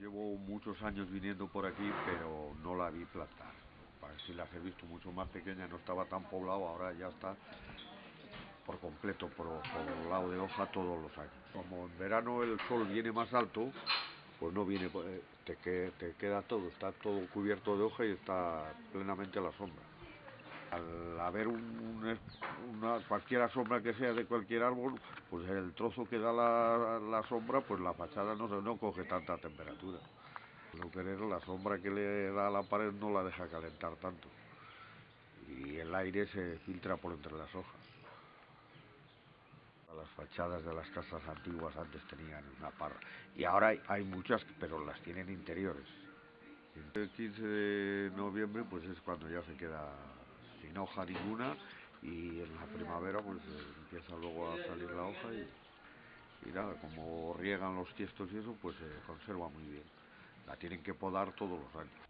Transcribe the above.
Llevo muchos años viniendo por aquí, pero no la vi plantar. Si las he visto mucho más pequeñas, no estaba tan poblado, ahora ya está por completo, por, por lado de hoja todos los años. Como en verano el sol viene más alto, pues no viene, eh, te, te queda todo, está todo cubierto de hoja y está plenamente a la sombra. Al haber un, una, cualquier sombra que sea de cualquier árbol, pues el trozo que da la, la sombra, pues la fachada no, no coge tanta temperatura. Lo que es la sombra que le da a la pared no la deja calentar tanto. Y el aire se filtra por entre las hojas. Las fachadas de las casas antiguas antes tenían una parra y ahora hay, hay muchas, pero las tienen interiores. El 15 de noviembre pues es cuando ya se queda sin hoja ninguna y en la primavera pues eh, empieza luego a salir la hoja y, y nada, como riegan los tiestos y eso pues se conserva muy bien. La tienen que podar todos los años.